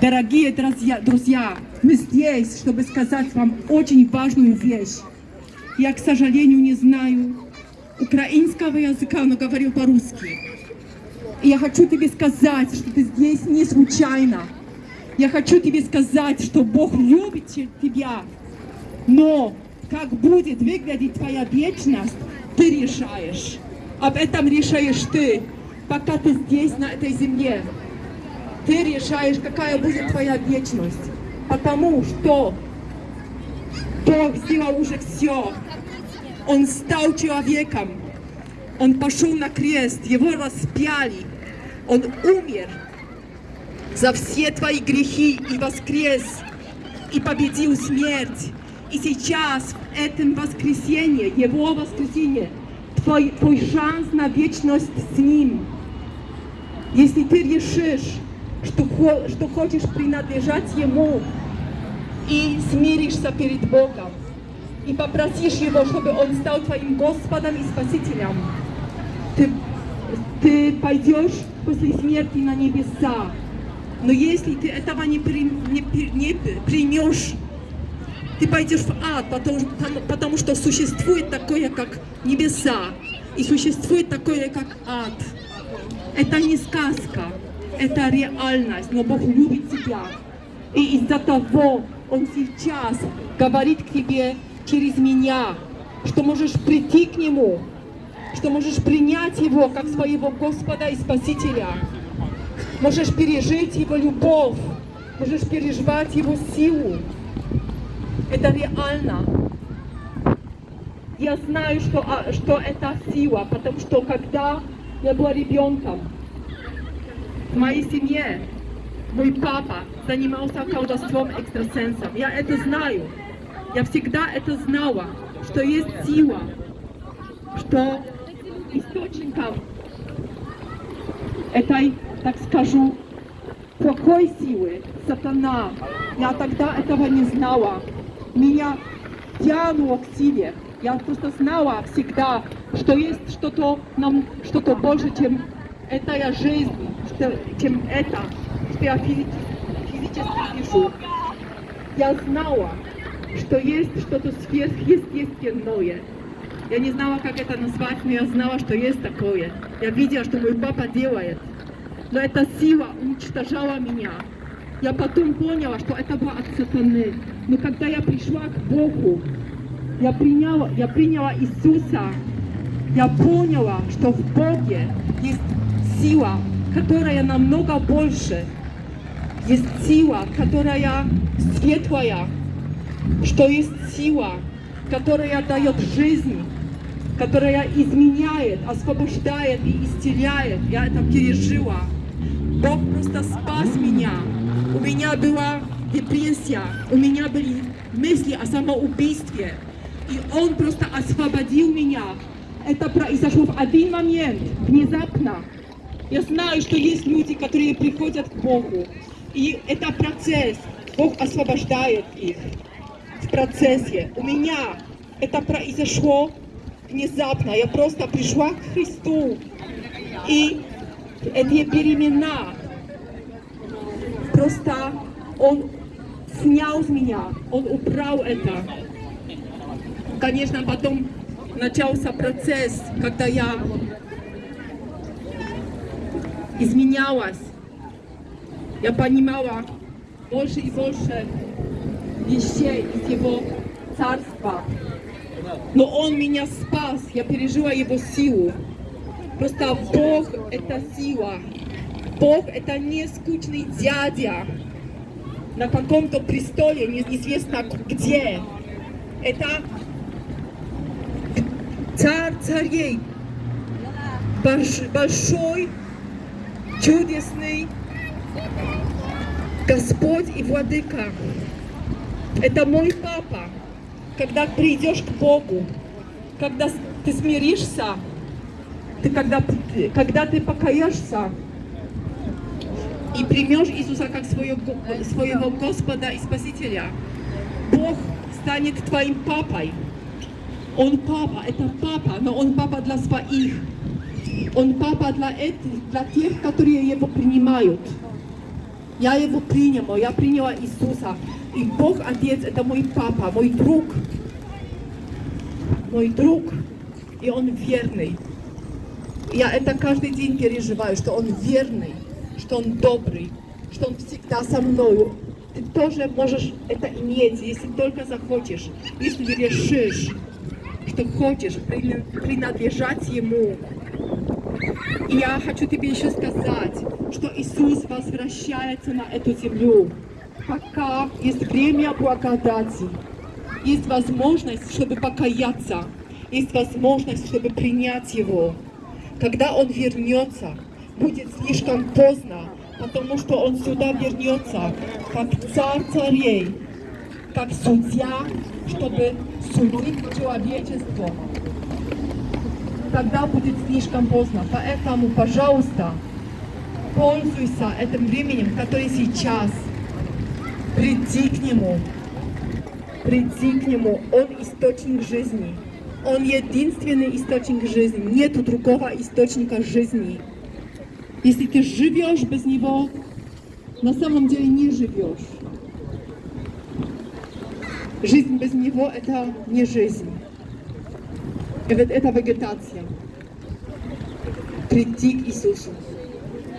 Дорогие друзья, друзья, мы здесь, чтобы сказать вам очень важную вещь. Я, к сожалению, не знаю украинского языка, но говорю по-русски. И я хочу тебе сказать, что ты здесь не случайно. Я хочу тебе сказать, что Бог любит тебя, но как будет выглядеть твоя вечность, ты решаешь. Об этом решаешь ты, пока ты здесь, на этой земле. Ты решаешь, какая будет твоя вечность. Потому что Бог сделал уже все. Он стал человеком. Он пошел на крест, его распяли. Он умер за все твои грехи и воскрес, и победил смерть. И сейчас, в этом воскресенье, его воскресенье, твой, твой шанс на вечность с ним. Если ты решишь, что, что хочешь принадлежать ему, и смиришься перед Богом, и попросишь Его, чтобы Он стал твоим Господом и Спасителем, ты, ты пойдешь после смерти на небеса. Но если ты этого не, при, не, не примешь, ты пойдешь в ад, потому, потому что существует такое, как небеса, и существует такое, как ад. Это не сказка, это реальность, но Бог любит тебя. И из-за того Он сейчас говорит к тебе через меня, что можешь прийти к Нему, что можешь принять Его как своего Господа и Спасителя. Можешь пережить Его любовь, можешь переживать Его силу. Это реально. Я знаю, что, что это сила, потому что когда я была ребенком, в моей семье мой папа занимался колдовством экстрасенсом. Я это знаю. Я всегда это знала, что есть сила, что источником этой так скажу, плохой силы, сатана. Я тогда этого не знала. Меня тянуло к силе. Я просто знала всегда, что есть что-то нам, что-то больше, чем эта жизнь, чем это, физически вижу. Я знала, что есть что-то сверхъестественное. Я не знала, как это назвать, но я знала, что есть такое. Я видела, что мой папа делает но эта сила уничтожала меня. Я потом поняла, что это было от сатаны. Но когда я пришла к Богу, я приняла, я приняла Иисуса, я поняла, что в Боге есть сила, которая намного больше. Есть сила, которая светлая, что есть сила, которая дает жизнь, которая изменяет, освобождает и исцеляет. Я это пережила. Бог просто спас меня. У меня была депрессия, у меня были мысли о самоубийстве. И Он просто освободил меня. Это произошло в один момент, внезапно. Я знаю, что есть люди, которые приходят к Богу. И это процесс. Бог освобождает их в процессе. У меня это произошло внезапно. Я просто пришла к Христу. И эти перемена. Просто он снял с меня, он убрал это. Конечно, потом начался процесс, когда я изменялась. Я понимала больше и больше вещей из его царства. Но он меня спас, я пережила его силу. Просто Бог – это сила. Бог – это не скучный дядя на каком-то престоле, неизвестно где. Это царь царей, большой, чудесный Господь и Владыка. Это мой папа. Когда придешь к Богу, когда ты смиришься, ты когда, когда ты покаешься и примешь Иисуса как своего, своего Господа и Спасителя, Бог станет твоим папой. Он папа, это папа, но он папа для своих. Он папа для, этих, для тех, которые его принимают. Я его приняла, я приняла Иисуса. И Бог Отец это мой папа, мой друг. Мой друг. И он верный. Я это каждый день переживаю, что он верный, что он добрый, что он всегда со мною. Ты тоже можешь это иметь, если только захочешь, если решишь, что хочешь прина- принадлежать Ему. И я хочу тебе еще сказать, что Иисус возвращается на эту землю. Пока есть время благодати, есть возможность, чтобы покаяться, есть возможность, чтобы принять Его. Когда Он вернется, будет слишком поздно, потому что Он сюда вернется, как царь царей, как судья, чтобы судить человечество тогда будет слишком поздно. Поэтому, пожалуйста, пользуйся этим временем, который сейчас. Приди к Нему. Приди к Нему. Он источник жизни. Он единственный источник жизни. Нет другого источника жизни. Если ты живешь без Него, на самом деле не живешь. Жизнь без Него – это не жизнь. Это, вегетация. Прийти к Иисусу.